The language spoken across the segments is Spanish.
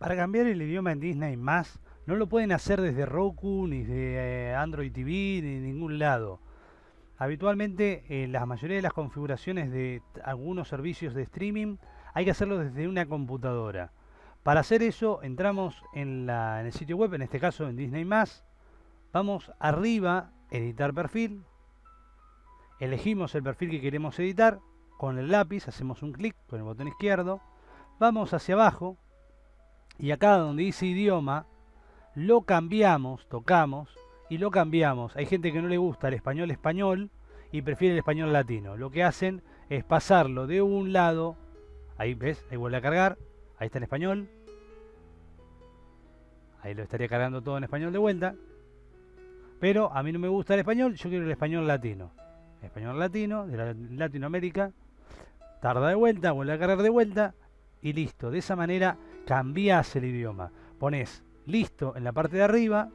Para cambiar el idioma en Disney no lo pueden hacer desde Roku, ni de eh, Android TV, ni de ningún lado. Habitualmente, en la mayoría de las configuraciones de algunos servicios de streaming, hay que hacerlo desde una computadora. Para hacer eso, entramos en el sitio web, en este caso en Disney+, vamos arriba, editar perfil, elegimos el perfil que queremos editar, con el lápiz hacemos un clic con el botón izquierdo, vamos hacia abajo, y acá donde dice idioma, lo cambiamos, tocamos y lo cambiamos. Hay gente que no le gusta el español español y prefiere el español latino. Lo que hacen es pasarlo de un lado, ahí ves, ahí vuelve a cargar, ahí está en español. Ahí lo estaría cargando todo en español de vuelta. Pero a mí no me gusta el español, yo quiero el español latino. español latino, de Latinoamérica. Tarda de vuelta, vuelve a cargar de vuelta y listo. De esa manera cambias el idioma. Pones listo en la parte de arriba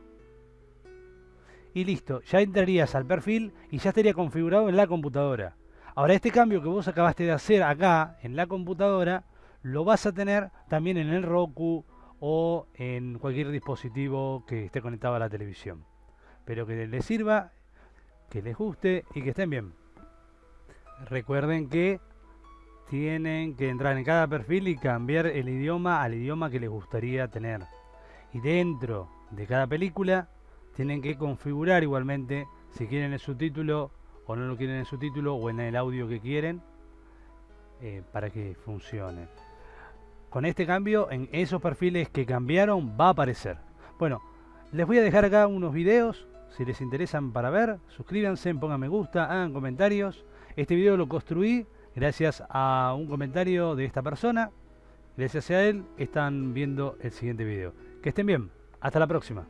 y listo, ya entrarías al perfil y ya estaría configurado en la computadora. Ahora este cambio que vos acabaste de hacer acá en la computadora lo vas a tener también en el Roku o en cualquier dispositivo que esté conectado a la televisión. Pero que les sirva, que les guste y que estén bien. Recuerden que tienen que entrar en cada perfil y cambiar el idioma al idioma que les gustaría tener. Y dentro de cada película tienen que configurar igualmente si quieren el subtítulo o no lo quieren en subtítulo o en el audio que quieren eh, para que funcione. Con este cambio en esos perfiles que cambiaron va a aparecer. Bueno, les voy a dejar acá unos videos si les interesan para ver. Suscríbanse, pongan me gusta, hagan comentarios. Este video lo construí gracias a un comentario de esta persona. Gracias a él están viendo el siguiente video. Que estén bien. Hasta la próxima.